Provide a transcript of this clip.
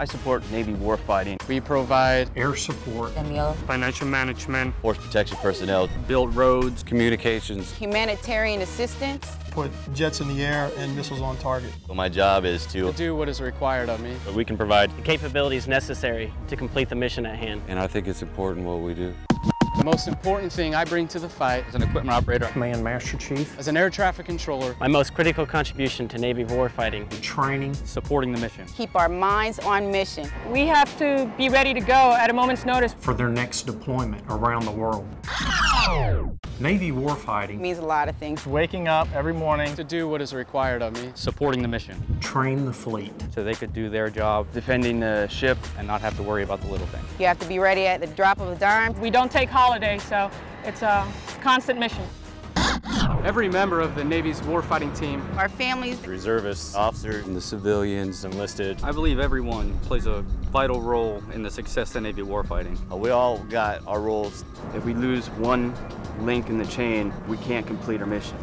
I support Navy warfighting. We provide air support, Emil. financial management, force protection personnel, build roads, communications. Humanitarian assistance. Put jets in the air and missiles on target. So my job is to to, do what is required of me. we can provide, the capabilities necessary to complete the mission at hand. And I think it's important what we do. The most important thing I bring to the fight as an equipment operator, Command Master Chief, as an air traffic controller, My most critical contribution to Navy warfighting. training, supporting the mission. Keep our minds on mission. We have to be ready to go at a moment's notice. for their next deployment around the world. Navy warfighting, Means a lot of things. Waking up every morning. to do what is required of me. Supporting the mission. train the fleet, So they could do their job defending the ship and not have to worry about the little things. You have to be ready at the drop of a dime. We don't take holidays, so it's a constant mission. Every member of the Navy's warfighting team Our families. reservists, officers, And the civilians, enlisted. I believe everyone plays a vital role in the success of Navy warfighting. Uh, We all got our roles. If we lose one link in the chain, we can't complete our mission.